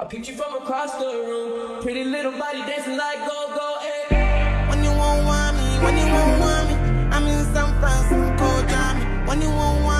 I picked you from across the room. Pretty little body dancing like go go. Hey. When you won't want me, when you won't want me, I'm in San Francisco, Johnny. When you won't want me,